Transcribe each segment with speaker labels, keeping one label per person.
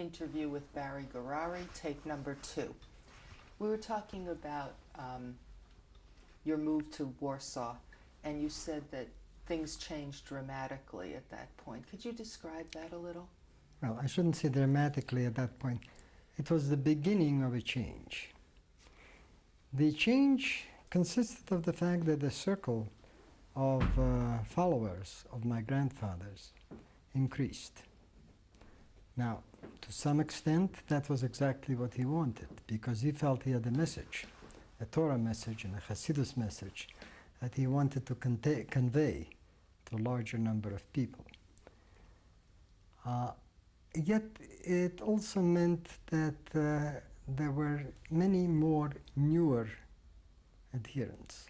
Speaker 1: interview with Barry Gourary, take number two. We were talking about um, your move to Warsaw, and you said that things changed dramatically at that point. Could you describe that a little?
Speaker 2: Well, I shouldn't say dramatically at that point. It was the beginning of a change. The change consisted of the fact that the circle of uh, followers of my grandfathers increased. Now, to some extent, that was exactly what he wanted, because he felt he had a message, a Torah message and a Hasidus message, that he wanted to convey to a larger number of people. Uh, yet, it also meant that uh, there were many more newer adherents.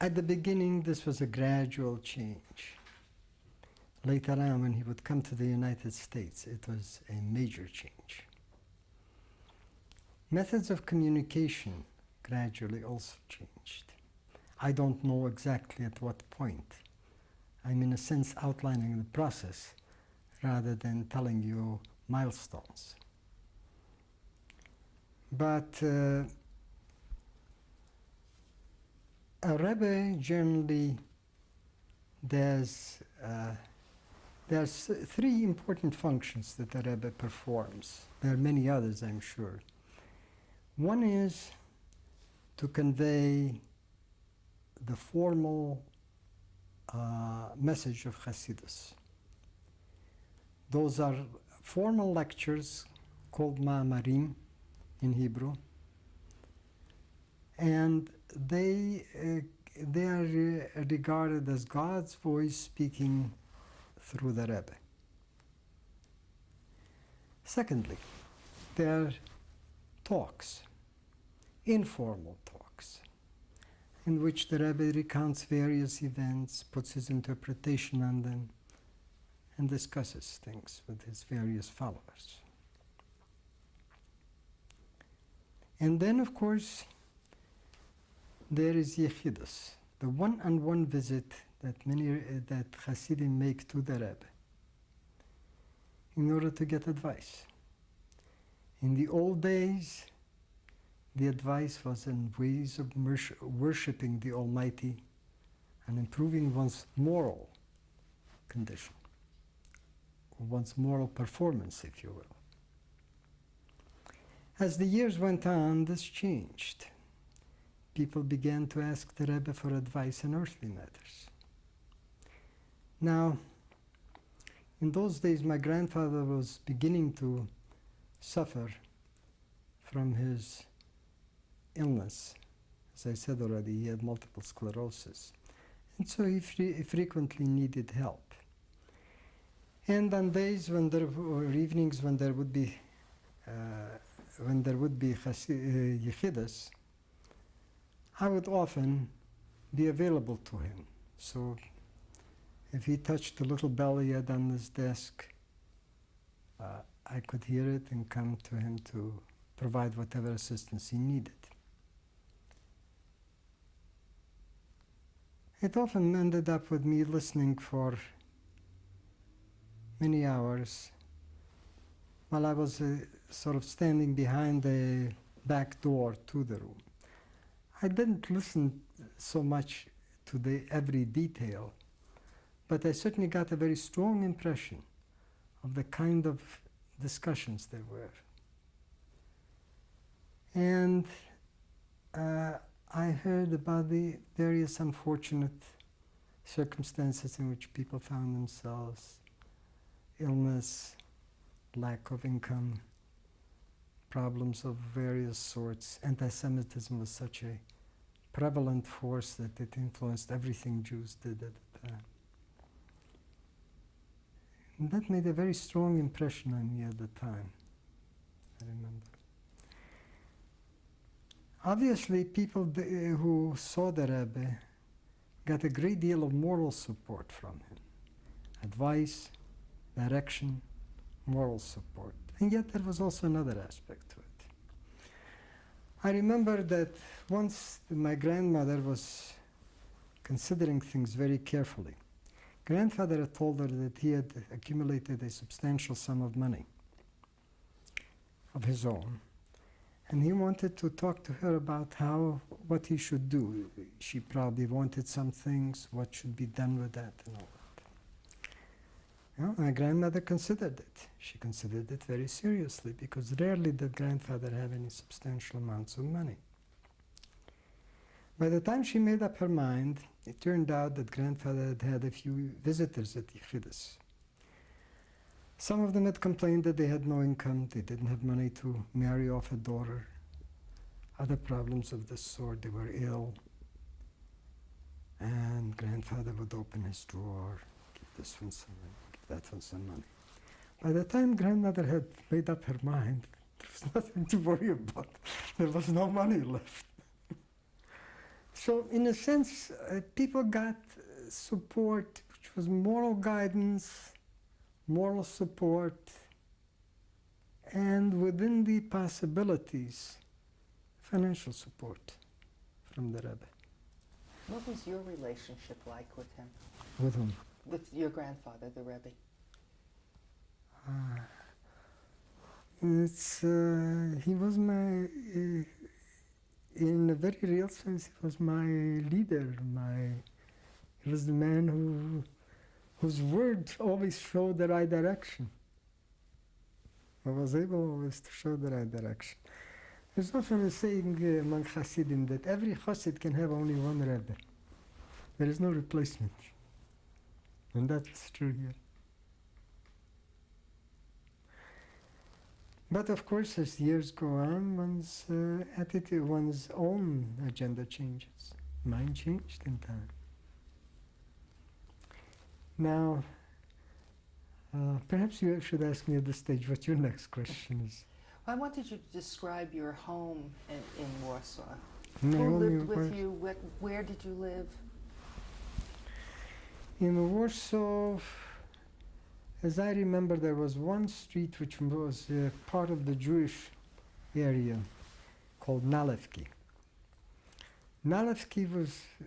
Speaker 2: At the beginning, this was a gradual change. Later on, when he would come to the United States, it was a major change. Methods of communication gradually also changed. I don't know exactly at what point. I'm in a sense outlining the process rather than telling you milestones. But uh, a Rebbe generally does, uh, there's three important functions that the Rebbe performs. There are many others, I'm sure. One is to convey the formal uh, message of Hasidus. Those are formal lectures called Ma'amarim in Hebrew, and they, uh, they are regarded as God's voice speaking through the Rebbe. Secondly, there are talks, informal talks, in which the Rebbe recounts various events, puts his interpretation on them, and discusses things with his various followers. And then, of course, there is Yechidus, the one-on-one visit that many uh, that Hasidim make to the Rebbe in order to get advice. In the old days, the advice was in ways of worshipping the Almighty and improving one's moral condition, one's moral performance, if you will. As the years went on, this changed people began to ask the Rebbe for advice in earthly matters. Now, in those days, my grandfather was beginning to suffer from his illness. As I said already, he had multiple sclerosis. And so he fre frequently needed help. And on days when there or evenings when there would be uh, when there would be uh, I would often be available to him. So if he touched the little bell he had on his desk, uh, I could hear it and come to him to provide whatever assistance he needed. It often ended up with me listening for many hours while I was uh, sort of standing behind the back door to the room. I didn't listen so much to the every detail, but I certainly got a very strong impression of the kind of discussions there were. And uh, I heard about the various unfortunate circumstances in which people found themselves, illness, lack of income, problems of various sorts. Anti-Semitism was such a prevalent force that it influenced everything Jews did at the time. And that made a very strong impression on me at the time, I remember. Obviously, people who saw the Rebbe got a great deal of moral support from him. Advice, direction, moral support. And yet there was also another aspect to it. I remember that once my grandmother was considering things very carefully, Grandfather had told her that he had accumulated a substantial sum of money of his own, and he wanted to talk to her about how what he should do. She probably wanted some things, what should be done with that, and all that. My grandmother considered it. She considered it very seriously because rarely did grandfather have any substantial amounts of money. By the time she made up her mind, it turned out that grandfather had had a few visitors at Yechidus. Some of them had complained that they had no income, they didn't have money to marry off a daughter, other problems of this sort, they were ill. And grandfather would open his drawer, give this one some money, give that one some money. By the time grandmother had made up her mind, there was nothing to worry about. There was no money left. So, in a sense, uh, people got uh, support, which was moral guidance, moral support, and within the possibilities, financial support from the Rebbe.
Speaker 1: What was your relationship like with him,
Speaker 2: With whom?
Speaker 1: with your grandfather, the Rebbe?
Speaker 2: Uh, it's, uh, he was my, uh, in a very real sense, he was my leader. My, he was the man who, whose words always showed the right direction. I was able always to show the right direction. There's often a saying uh, among Hasidim that every Hasid can have only one Rebbe. There is no replacement. And that's true here. But of course, as years go on, one's uh, attitude, one's own agenda changes. Mine changed in time. Now, uh, perhaps you should ask me at this stage what your next question is.
Speaker 1: I wanted you to describe your home in, in Warsaw.
Speaker 2: Naomi,
Speaker 1: Who lived with you? Where, where did you live?
Speaker 2: In Warsaw, as I remember, there was one street which was uh, part of the Jewish area called Nalewki. Nalewki was uh,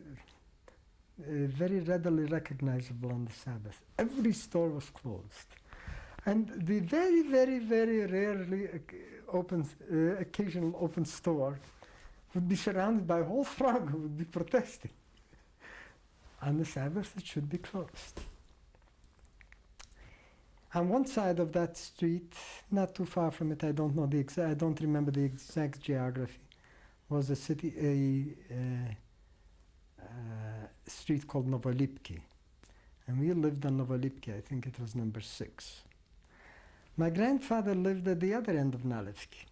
Speaker 2: uh, very readily recognizable on the Sabbath. Every store was closed. And the very, very, very rarely open, uh, occasional open store would be surrounded by a whole throng who would be protesting. On the Sabbath, it should be closed. On one side of that street, not too far from it, I don't know the exact, I don't remember the exact geography, was a city, a uh, street called Novolipki. And we lived on Novolipki, I think it was number six. My grandfather lived at the other end of Nalewski,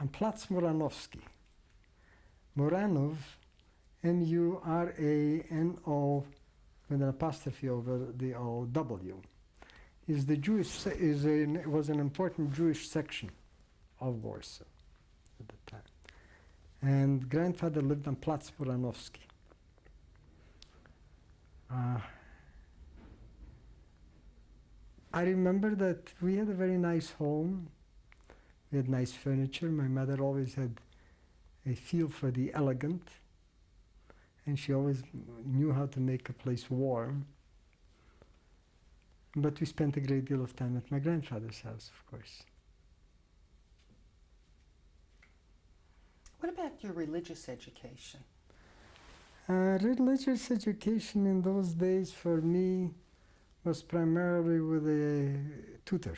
Speaker 2: on Platz Muranowski. Muranov M-U-R-A-N-O with an apostrophe over the O W is the Jewish is a, was an important Jewish section of Warsaw at the time, and grandfather lived on Platz Muranowski. Uh, I remember that we had a very nice home. We had nice furniture. My mother always had a feel for the elegant and she always knew how to make a place warm. But we spent a great deal of time at my grandfather's house, of course.
Speaker 1: What about your religious education?
Speaker 2: Uh, religious education in those days for me was primarily with a tutor,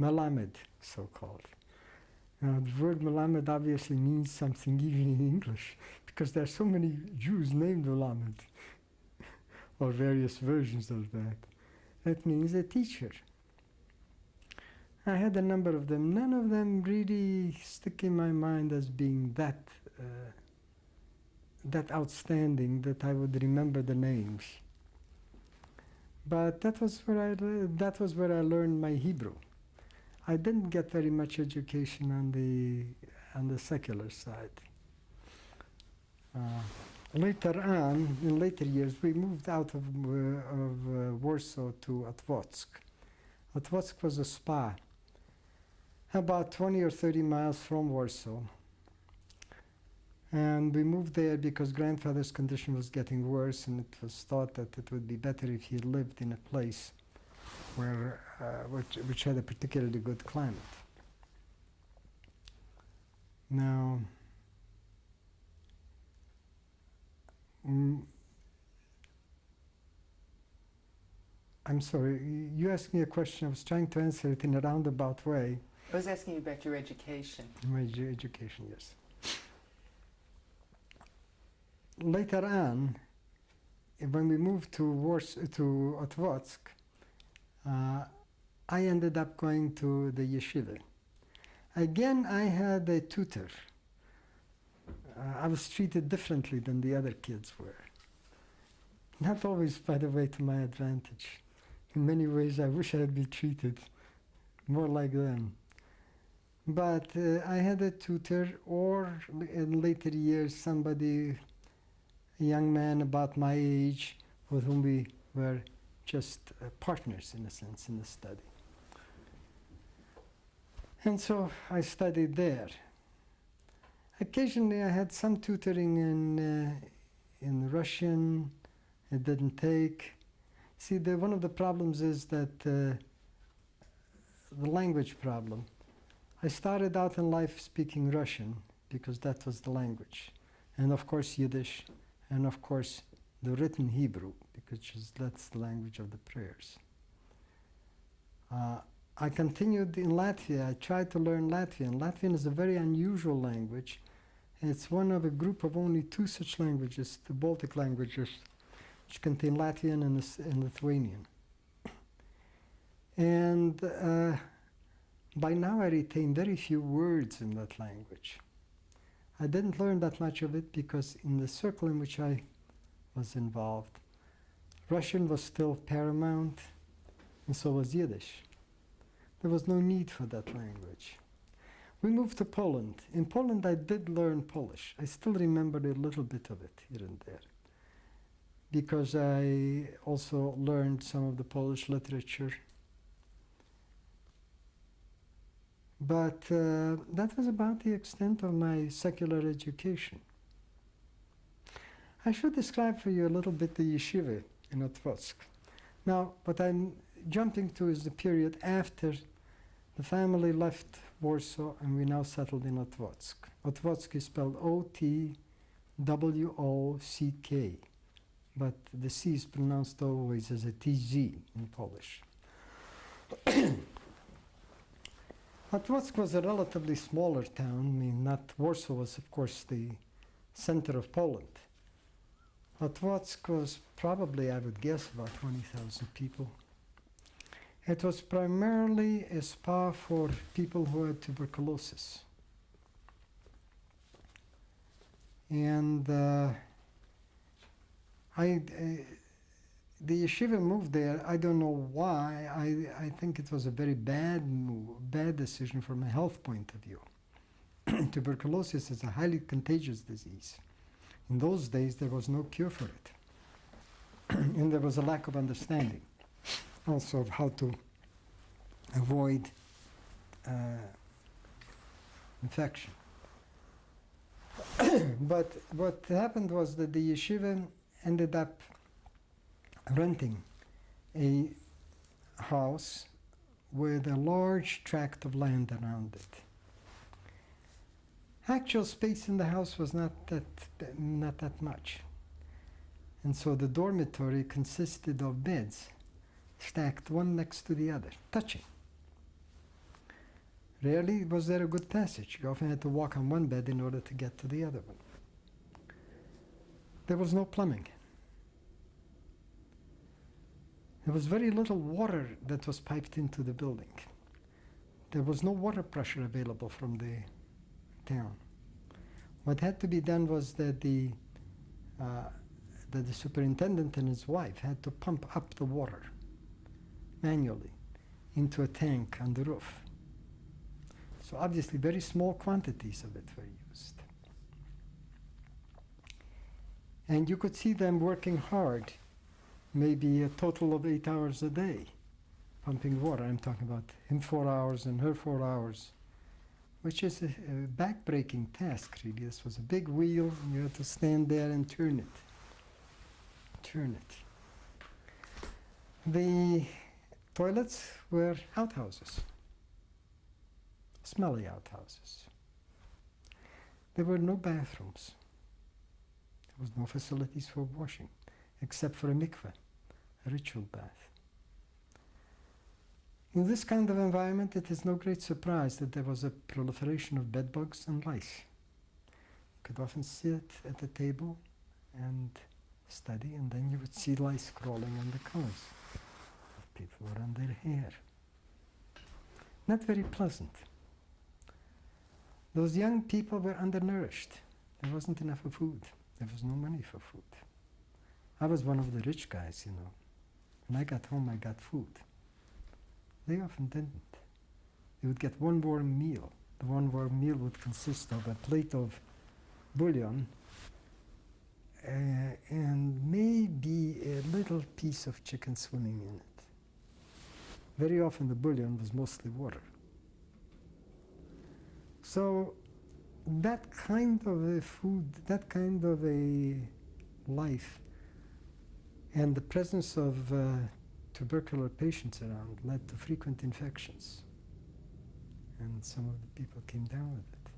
Speaker 2: Malamed, so called. Now, the word Malamed obviously means something even in English because there are so many Jews named Malamed, or various versions of that. That means a teacher. I had a number of them. None of them really stick in my mind as being that uh, that outstanding that I would remember the names. But that was where I that was where I learned my Hebrew. I didn't get very much education on the on the secular side. Uh, later on, in later years, we moved out of, uh, of uh, Warsaw to Otwock. Otwock was a spa, about 20 or 30 miles from Warsaw. And we moved there because grandfather's condition was getting worse, and it was thought that it would be better if he lived in a place where, uh, which, which had a particularly good climate. Now, mm, I'm sorry, you asked me a question. I was trying to answer it in a roundabout way.
Speaker 1: I was asking you about your education.
Speaker 2: My edu- education, yes. Later on, when we moved to Wars to Otvotsk, uh, I ended up going to the yeshiva. Again, I had a tutor. Uh, I was treated differently than the other kids were. Not always, by the way, to my advantage. In many ways, I wish I had been treated more like them. But uh, I had a tutor, or in later years, somebody, a young man about my age, with whom we were just uh, partners, in a sense, in the study. And so I studied there. Occasionally, I had some tutoring in, uh, in Russian. It didn't take. See, the, one of the problems is that uh, the language problem. I started out in life speaking Russian because that was the language, and of course Yiddish, and of course the written Hebrew because that's the language of the prayers. Uh, I continued in Latvia. I tried to learn Latvian. Latvian is a very unusual language. It's one of a group of only two such languages, the Baltic languages, which contain Latvian and, and Lithuanian. And uh, by now I retain very few words in that language. I didn't learn that much of it because in the circle in which I was involved, Russian was still paramount, and so was Yiddish. There was no need for that language. We moved to Poland. In Poland, I did learn Polish. I still remember a little bit of it here and there because I also learned some of the Polish literature But uh, that was about the extent of my secular education. I should describe for you a little bit the yeshiva in Otvotsk. Now, what I'm jumping to is the period after the family left Warsaw and we now settled in Otvotsk. Otvotsk is spelled O T W O C K, but the C is pronounced always as a TZ in Polish. Otwock was a relatively smaller town. I mean, not Warsaw was, of course, the center of Poland. Otwock was probably, I would guess, about 20,000 people. It was primarily a spa for people who had tuberculosis. And uh, I, uh, the yeshiva moved there. I don't know why. I, I think it was a very bad move, bad decision from a health point of view. Tuberculosis is a highly contagious disease. In those days, there was no cure for it, and there was a lack of understanding, also of how to avoid uh, infection. but what happened was that the yeshiva ended up renting a house with a large tract of land around it. Actual space in the house was not that not that much. And so the dormitory consisted of beds stacked one next to the other, touching. Rarely was there a good passage. You often had to walk on one bed in order to get to the other one. There was no plumbing. There was very little water that was piped into the building. There was no water pressure available from the town. What had to be done was that the uh, that the superintendent and his wife had to pump up the water manually into a tank on the roof. So obviously, very small quantities of it were used. And you could see them working hard maybe a total of eight hours a day pumping water. I'm talking about him four hours and her four hours. which is a, a back-breaking task, really. This was a big wheel, and you had to stand there and turn it. Turn it. The toilets were outhouses, smelly outhouses. There were no bathrooms. There was no facilities for washing, except for a mikveh, a ritual bath. In this kind of environment, it is no great surprise that there was a proliferation of bedbugs and lice. You could often sit at the table and study, and then you would see lice crawling on the of people or on their hair. Not very pleasant. Those young people were undernourished. There wasn't enough of food. There was no money for food. I was one of the rich guys, you know. When I got home, I got food. They often didn't. They would get one warm meal. The one warm meal would consist of a plate of bouillon uh, and maybe a little piece of chicken swimming in it. Very often the bouillon was mostly water. So that kind of a food, that kind of a life, and the presence of uh, tubercular patients around led to frequent infections. And some of the people came down with it.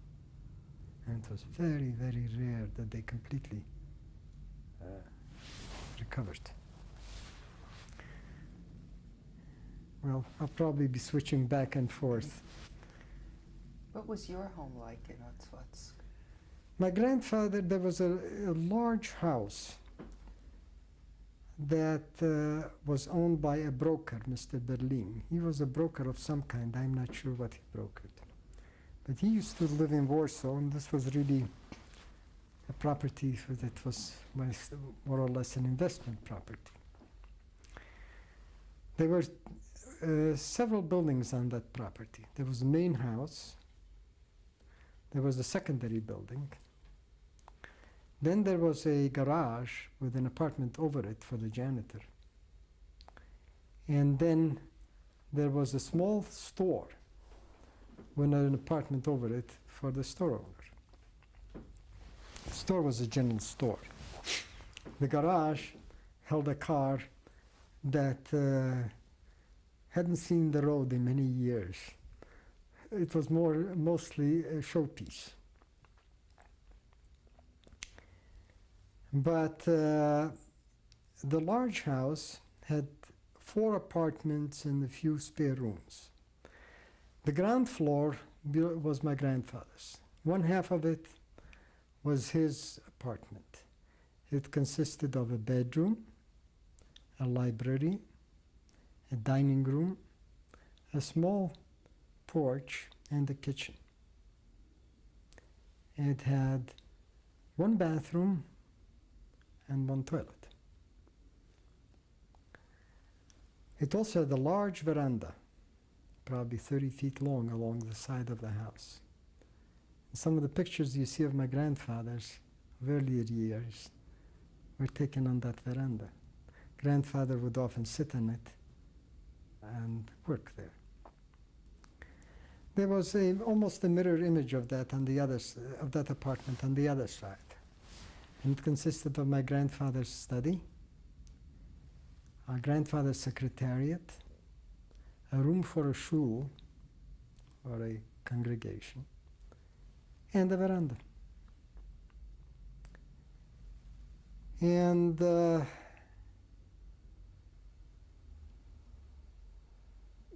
Speaker 2: And it was very, very rare that they completely uh, recovered. Well, I'll probably be switching back and forth.
Speaker 1: What was your home like in Otzwatsk?
Speaker 2: My grandfather, there was a, a large house that uh, was owned by a broker, Mr. Berlin. He was a broker of some kind. I'm not sure what he brokered. But he used to live in Warsaw, and this was really a property that was more or less an investment property. There were uh, several buildings on that property. There was the main house, there was a secondary building, then there was a garage with an apartment over it for the janitor. And then there was a small store with an apartment over it for the store owner. The store was a general store. The garage held a car that uh, hadn't seen the road in many years. It was more mostly a showpiece. But uh, the large house had four apartments and a few spare rooms. The ground floor was my grandfather's. One half of it was his apartment. It consisted of a bedroom, a library, a dining room, a small porch, and a kitchen. It had one bathroom and one toilet. It also had a large veranda, probably 30 feet long along the side of the house. Some of the pictures you see of my grandfather's of earlier years were taken on that veranda. Grandfather would often sit on it and work there. There was a, almost a mirror image of that on the other of that apartment on the other side. And it consisted of my grandfather's study, our grandfather's secretariat, a room for a shul or a congregation, and a veranda. And uh,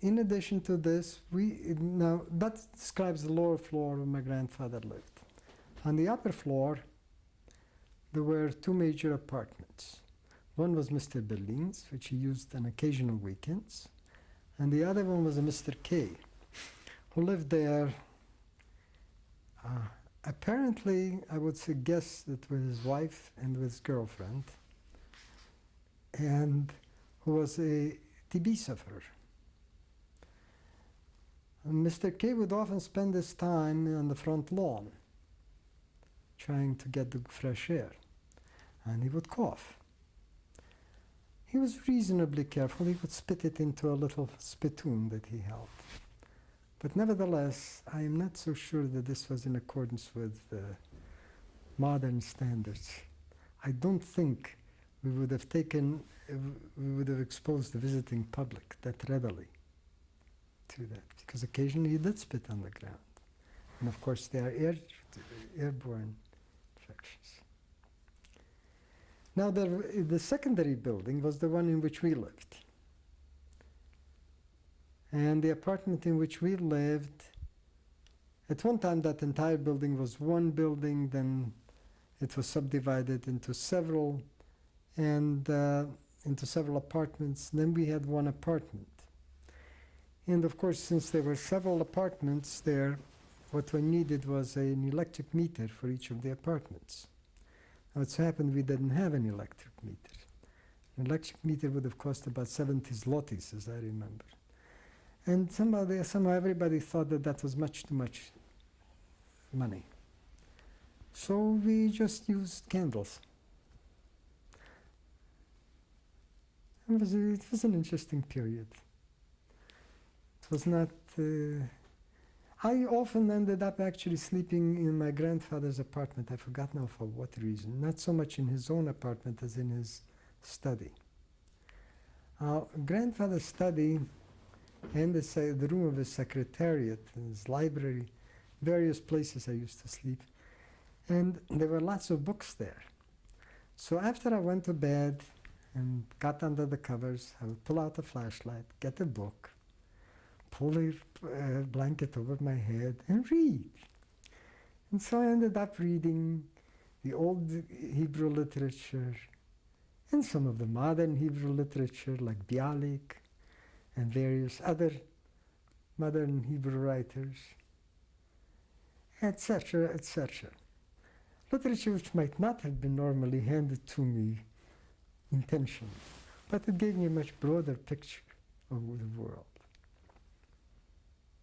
Speaker 2: in addition to this, we now that describes the lower floor where my grandfather lived. On the upper floor, there were two major apartments. One was Mr. Berlin's, which he used on occasional weekends, and the other one was a Mr. K, who lived there. Uh, apparently, I would suggest that with his wife and with his girlfriend, and who was a TB sufferer. Mr. K would often spend his time on the front lawn, trying to get the fresh air and he would cough. He was reasonably careful. He would spit it into a little spittoon that he held. But nevertheless, I am not so sure that this was in accordance with uh, modern standards. I don't think we would have taken, we would have exposed the visiting public that readily that, because occasionally he did spit on the ground. And of course, there are air, airborne infections. Now, the, the secondary building was the one in which we lived. And the apartment in which we lived, at one time that entire building was one building, then it was subdivided into several and uh, into several apartments. Then we had one apartment. And of course, since there were several apartments there, what we needed was an electric meter for each of the apartments. Now, it so happened we didn't have an electric meter. An electric meter would have cost about 70 zlotys, as I remember. And somebody, somehow everybody thought that that was much too much money. So we just used candles. It was, it was an interesting period. Was not. Uh, I often ended up actually sleeping in my grandfather's apartment. I forgot now for what reason. Not so much in his own apartment as in his study. Our grandfather's study and the, the room of his secretariat, his library, various places I used to sleep. And there were lots of books there. So after I went to bed and got under the covers, I would pull out the flashlight, get a book, pull a blanket over my head, and read. And so I ended up reading the old Hebrew literature and some of the modern Hebrew literature, like Bialik and various other modern Hebrew writers, etc., etc. Literature which might not have been normally handed to me intentionally, but it gave me a much broader picture of the world.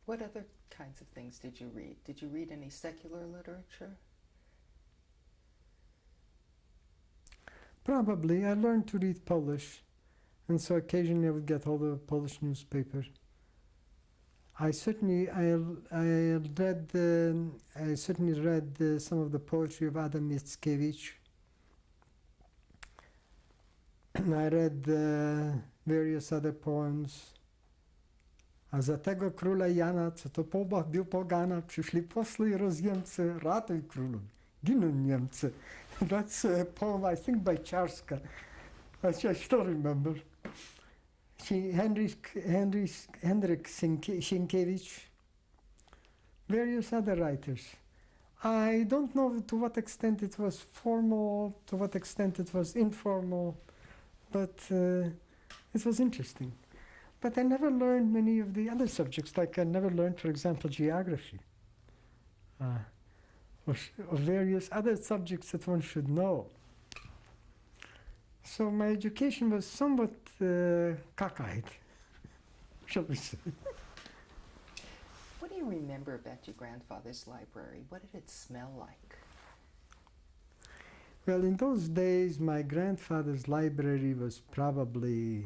Speaker 1: What other kinds of things did you read? Did you read any secular literature?
Speaker 2: Probably. I learned to read Polish, and so occasionally I would get hold of a Polish newspaper. I certainly I, I read um, I certainly read uh, some of the poetry of Adam Mickiewicz. I read uh, various other poems. A za tego króla Jana, co to bił pogana, przyszli posły i rozjemcy, ratuj królu, giną Niemcy. That's a poem, I think, by Charska, which I still remember. She, Henryk, Henryk, Henryk Sienkie- Sienkiewicz, various other writers. I don't know to what extent it was formal, to what extent it was informal, but uh, it was interesting. But I never learned many of the other subjects, like I never learned, for example, geography, uh, or, or various other subjects that one should know. So my education was somewhat uh, cockeyed, shall we say.
Speaker 1: What do you remember about your grandfather's library? What did it smell like?
Speaker 2: Well, in those days, my grandfather's library was probably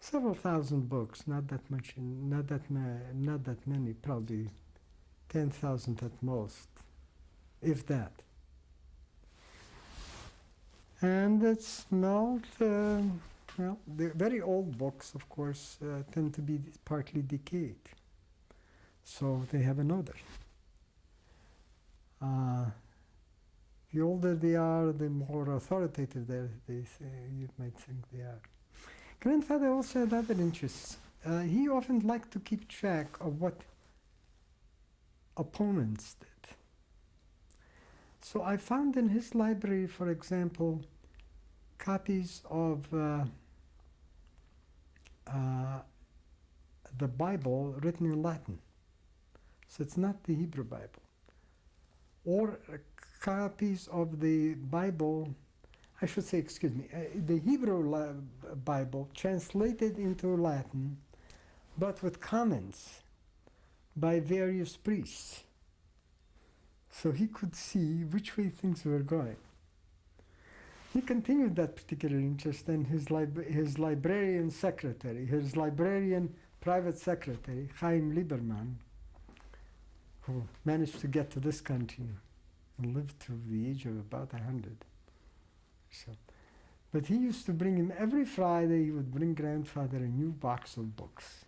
Speaker 2: several thousand books. Not that much. Not that Not that many. Probably ten thousand at most, if that. And it smelled. Uh, well, the very old books, of course, uh, tend to be partly decayed, so they have an odor. Uh, the older they are, the more authoritative they, they say, you might think they are. Grandfather also had other interests. Uh, he often liked to keep track of what opponents did. So I found in his library, for example, copies of uh, uh, the Bible written in Latin. So it's not the Hebrew Bible or copies of the Bible, I should say, excuse me, uh, the Hebrew la- Bible translated into Latin, but with comments by various priests. So he could see which way things were going. he continued that particular interest, and his, his librarian secretary, his librarian private secretary, Chaim Lieberman, who managed to get to this country and lived to the age of about a hundred. So, but he used to bring him every Friday. He would bring grandfather a new box of books,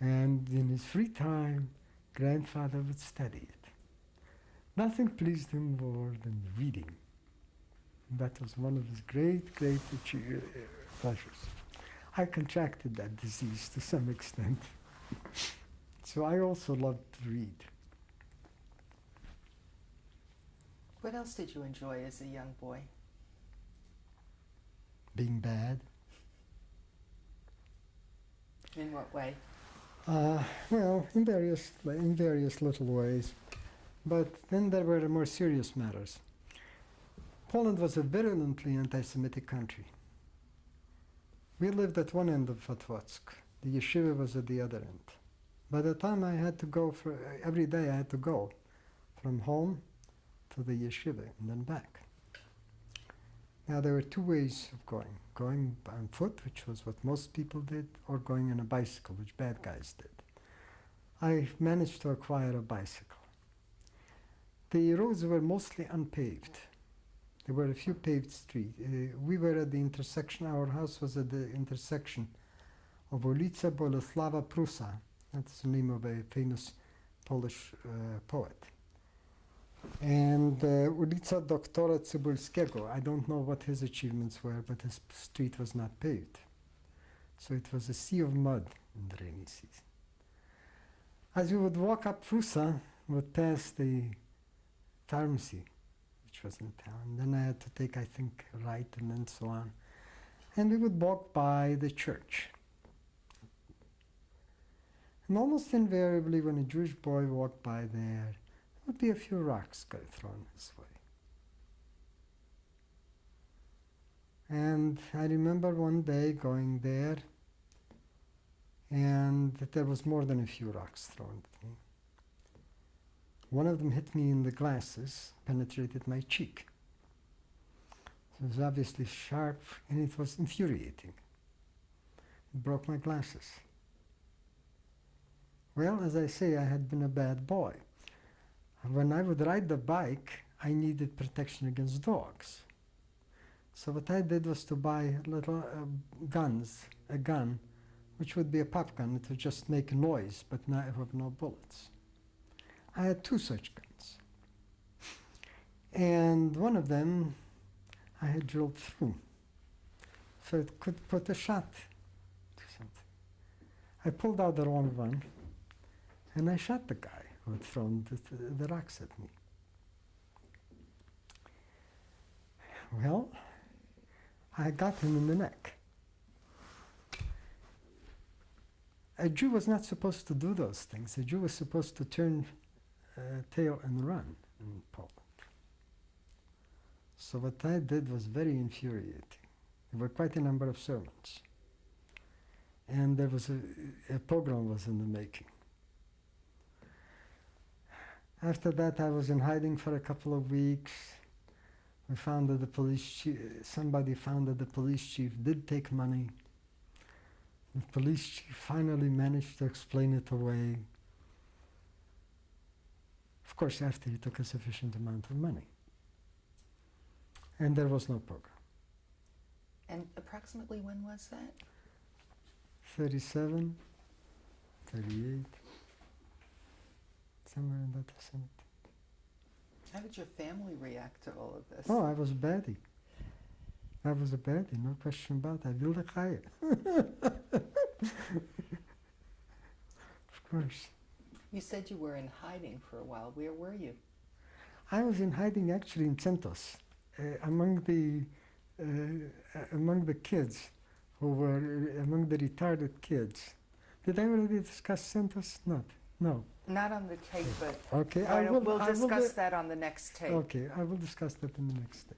Speaker 2: and in his free time, grandfather would study it. Nothing pleased him more than reading. That was one of his great, great pleasures. I contracted that disease to some extent. so I also loved to read.
Speaker 1: What else did you enjoy as a young boy?
Speaker 2: Being bad.
Speaker 1: In what way?
Speaker 2: Uh, well, in various, in various little ways. But then there were more serious matters. Poland was a virulently anti-Semitic country. We lived at one end of Otwock. The yeshiva was at the other end. By the time I had to go for every day, I had to go from home to the yeshiva and then back. Now there were two ways of going: going on foot, which was what most people did, or going on a bicycle, which bad guys did. I managed to acquire a bicycle. The roads were mostly unpaved. There were a few paved streets. Uh, we were at the intersection, our house was at the intersection of Ulica Bolesława Prusa. That's the name of a famous Polish uh, poet. And uh, ulica Doktora Cybulskiego. I don't know what his achievements were, but his street was not paved. So it was a sea of mud in the rainy season. As we would walk up Prusa, we would pass the pharmacy, which was in town. Then I had to take, I think, right and then so on. And we would walk by the church. And almost invariably, when a Jewish boy walked by there, would be a few rocks go thrown his way. And I remember one day going there, and there was more than a few rocks thrown at me. One of them hit me in the glasses, penetrated my cheek. It was obviously sharp, and it was infuriating. It broke my glasses. Well, as I say, I had been a bad boy. When I would ride the bike, I needed protection against dogs. So what I did was to buy little uh, guns, a gun, which would be a pop gun. It would just make noise, but not have no bullets. I had two such guns. And one of them I had drilled through. So it could put a shot to something. I pulled out the wrong one and I shot the guy who thrown the, the, the rocks at me. Well, I got him in the neck. A Jew was not supposed to do those things. A Jew was supposed to turn uh, tail and run in Poland. So what I did was very infuriating. There were quite a number of sermons. And there was a, a pogrom was in the making. After that, I was in hiding for a couple of weeks. We found that the police chief, somebody found that the police chief did take money. The police chief finally managed to explain it away. Of course, after he took a sufficient amount of money. And there was no pogrom.
Speaker 1: And approximately when was that?
Speaker 2: 37, 38, somewhere in that vicinity.
Speaker 1: How did your family react to all of this?
Speaker 2: Oh, I was a baddie. I was a baddie, no question about it. I wilde Chaya. of course.
Speaker 1: You said you were in hiding for a while. Where were you?
Speaker 2: I was in hiding actually in Centos, uh, among the uh, among the kids who were uh, among the retarded kids. Did I already discuss Centos? Not. No.
Speaker 1: Not on the tape, but
Speaker 2: Okay. I will.
Speaker 1: we'll
Speaker 2: I will
Speaker 1: discuss
Speaker 2: di-
Speaker 1: that on the next tape.
Speaker 2: Okay, I will discuss that in the next day.